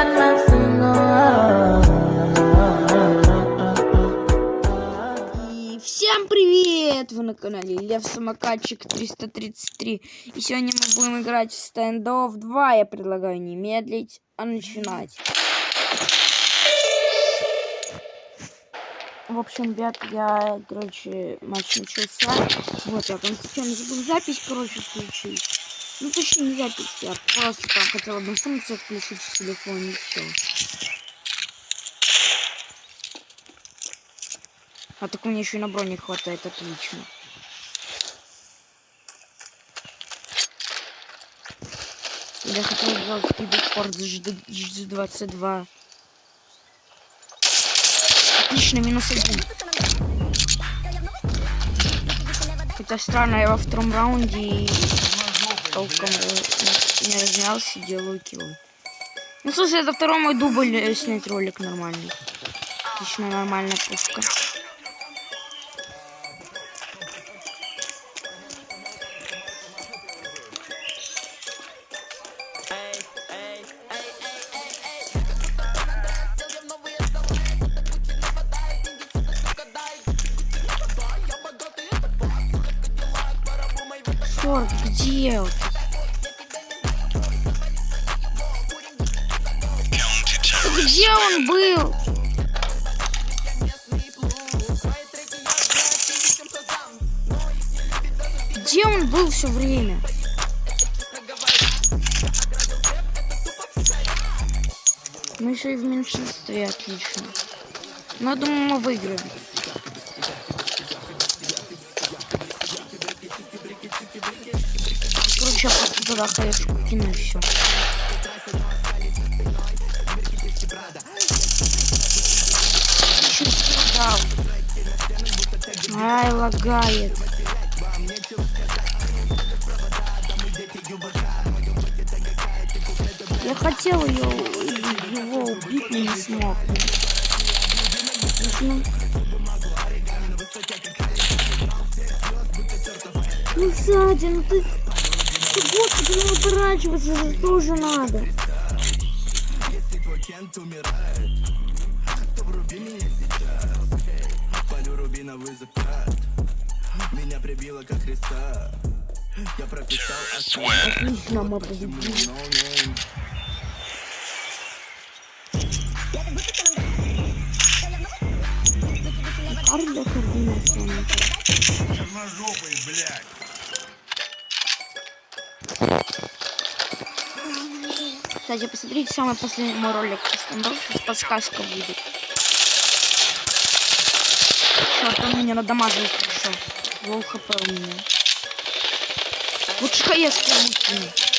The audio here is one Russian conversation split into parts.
Всем привет! Вы на канале Лев Самокатчик 333. И сегодня мы будем играть в стендов 2. Я предлагаю не медлить, а начинать. В общем, ребят, я, короче, матч начался. Вот, я там случайно забыл запись, короче, включить. Ну, точнее, не запись, я просто там хотел одну функцию включить в телефоне и все. А так у меня еще и на броне хватает, отлично. Я хотел сделать киберспорт G22. Отлично, минус один. Хотя странно, я во втором раунде и толком э, не разнялся, делаю килл. Ну, слушай, это второй мой дубль э, снять ролик нормальный. Отлично, нормальная пушка. Черт, где? он? Где он был? Где он был все время? Мы еще и в меньшинстве, отлично. Но думаю, мы выиграем. Туда хаешку кину и все. Ай, лагает. Я хотел ее, его убить, но не смог. Ну, Ну, сзади, ну ты... Ты, не уворачиваться же тоже надо. Полю рубиновый закат Меня прибило как Христа Я прописал Отлично, мы победили. Арда координация. Черножопый, блядь. Кстати, посмотрите самый последний мой ролик подсказка будет. Черт, он меня надамаживает хорошо. Лоу хп у меня. Лучше хаешки мутные.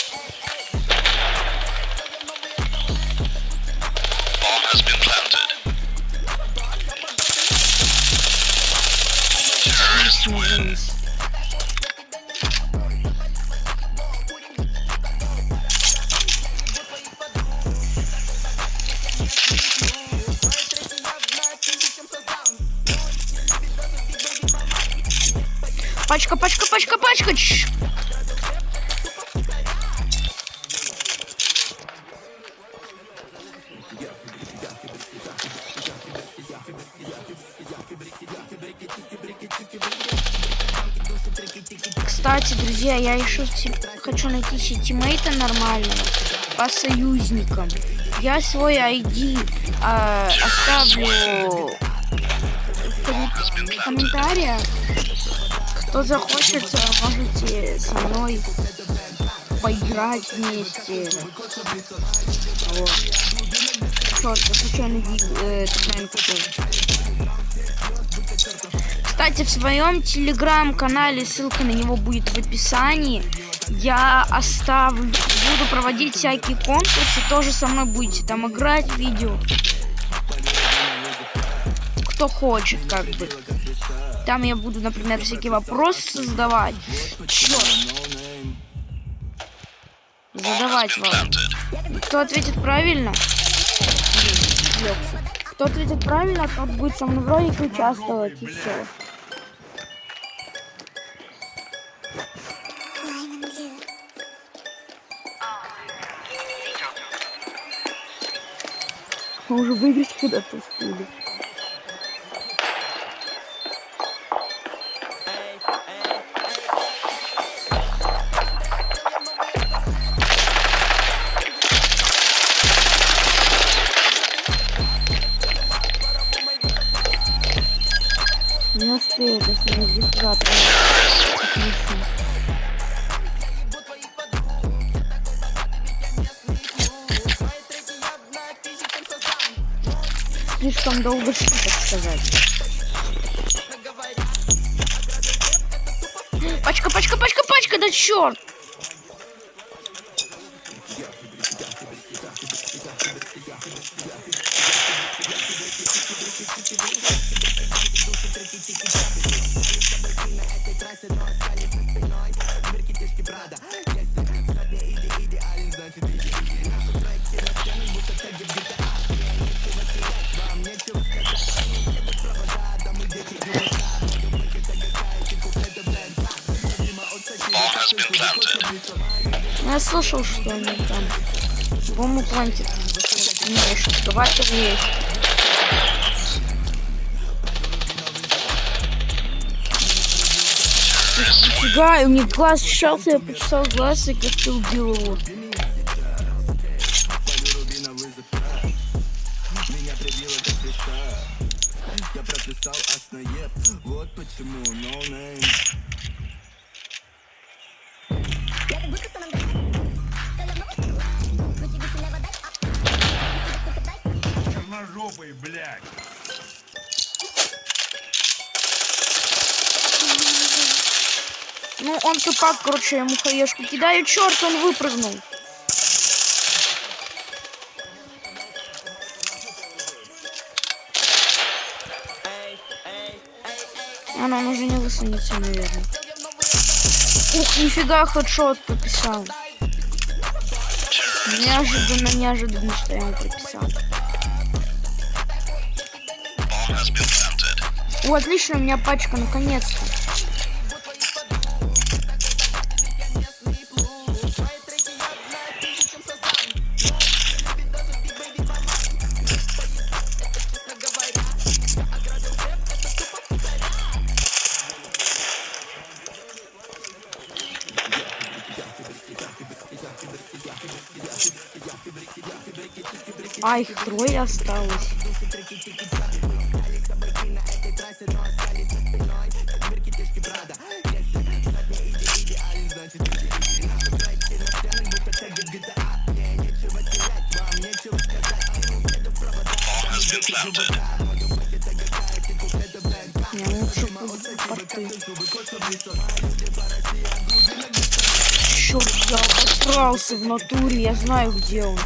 Пачка, пачка, пачка, пачка. Чш. Кстати, друзья, я еще хочу найти себе тиммейта нормального по союзникам. Я свой ID а, оставлю в комментариях. Кто захочет, а, можете со мной поиграть вместе. Вот. Черт, я случайно э. Кстати, в своем телеграм-канале, ссылка на него будет в описании, я оставлю, буду проводить всякие конкурсы, тоже со мной будете там играть видео. Кто хочет, как бы. Там я буду, например, всякие вопросы задавать. Черт. Задавать вам. Кто ответит правильно? Кто ответит правильно, тот будет со мной в ролике участвовать и все. Мы уже выиграть когда-то успели. Слишком долго шли, так сказать. Пачка, пачка, пачка, пачка, да черт! Слышал, что они там. Бомбу плантит. Не, шифрователь есть. Нифига, у меня глаз ощущался, я почесал глаз и как-то убил его. Он тупак, короче, я ему хаешку кидаю. Черт, он выпрыгнул. А, ну он уже не высунется, наверное. Ух, нифига, хедшот прописал. Неожиданно, неожиданно, что я ему прописал. О, отлично, у меня пачка, наконец-то. А, их трое осталось. Я лучше буду порты. Черт, я обосрался в натуре, я знаю, где он.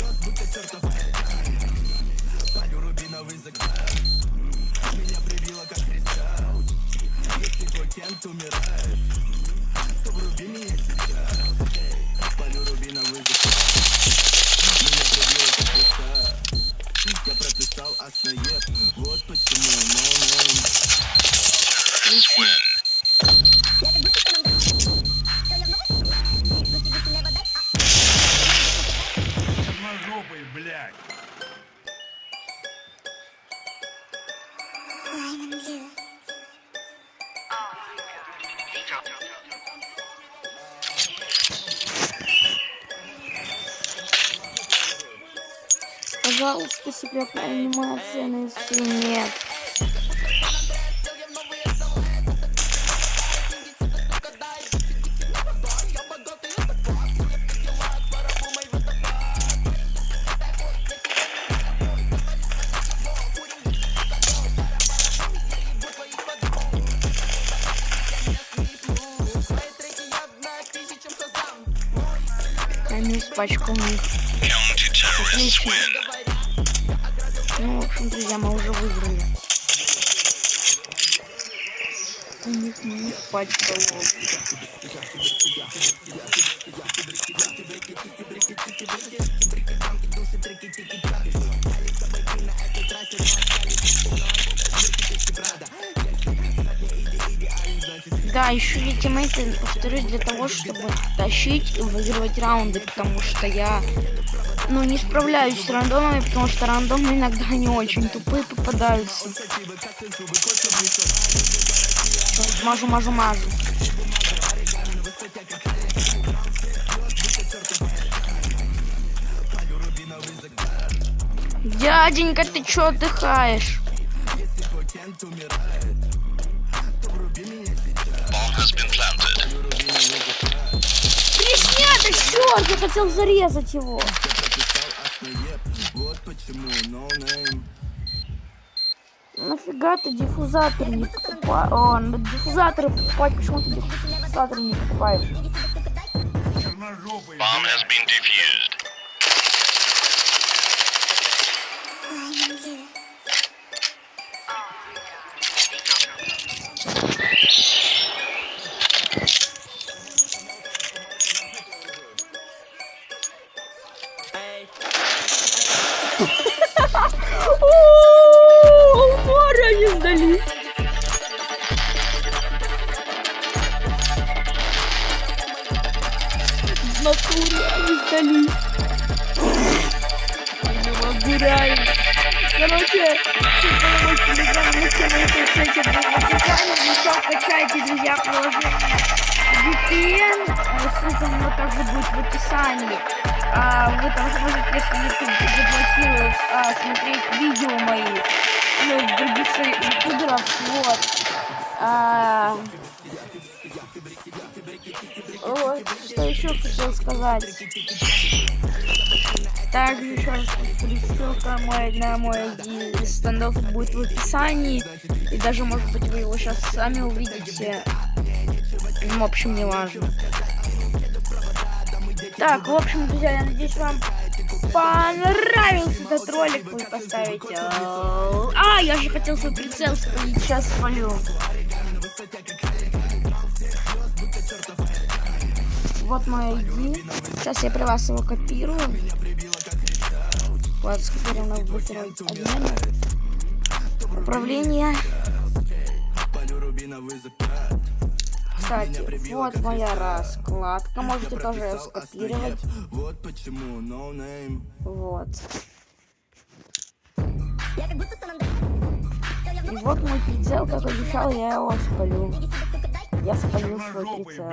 Пожалуйста, секретная анимация на инструмент. Минус пачку у них. Отлично. Друзья, мы уже выиграли. У них минус пачка лол. Да, еще я тиммейты, повторюсь, для того, чтобы тащить и выигрывать раунды, потому что я ну, не справляюсь с рандомами, потому что рандомы иногда не очень тупые попадаются. Мажу, мажу, мажу. Дяденька, ты чё отдыхаешь? Planted. Преснято, черт, я хотел зарезать его. Нафига ты диффузатор не покупаешь? О, на диффузаторы покупать, почему ты диффузатор не покупаешь? Bomb has been defused. Еще качайте, друзья, приложение VPN, ссылка на него также будет в описании. А, вы там сможете, если YouTube заблокирует, а, смотреть видео мои, ну, других ютуберов, вот. А, вот, что еще хотел сказать. Также еще раз ссылка мой, на мой стендов будет в описании. И даже, может быть, вы его сейчас сами увидите. Ну, в общем, не важно. Так, в общем, друзья, я надеюсь, вам понравился этот ролик. Вы поставите... А, я же хотел свой прицел спалить, сейчас спалю. Вот мой ID. Сейчас я при вас его копирую. Вот, в буфере обмена. Управление. Кстати, вот моя раскладка. Можете тоже ее скопировать. Вот Вот. И вот мой прицел, как обещал, я его спалю. Я спалю свой прицел.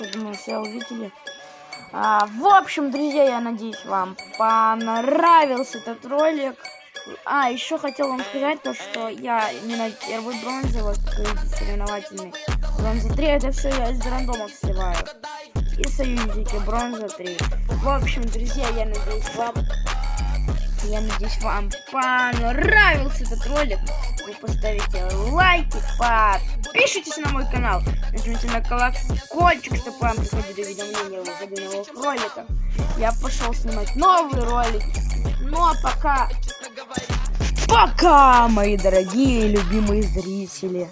Я думаю, все увидели. А, в общем, друзья, я надеюсь, вам понравился этот ролик. А, еще хотел вам сказать то, что я не вот как видите, соревновательный. Бронза 3, это все я из рандомов сливаю. И союзники, бронза 3. В общем, друзья, я надеюсь, вам я надеюсь, вам понравился этот ролик. Вы поставите лайки, подпишитесь на мой канал, нажмите на колокольчик, чтобы вам приходили уведомления о выходе новых роликов. Я пошел снимать новые ролики. Ну а пока... Пока, мои дорогие и любимые зрители.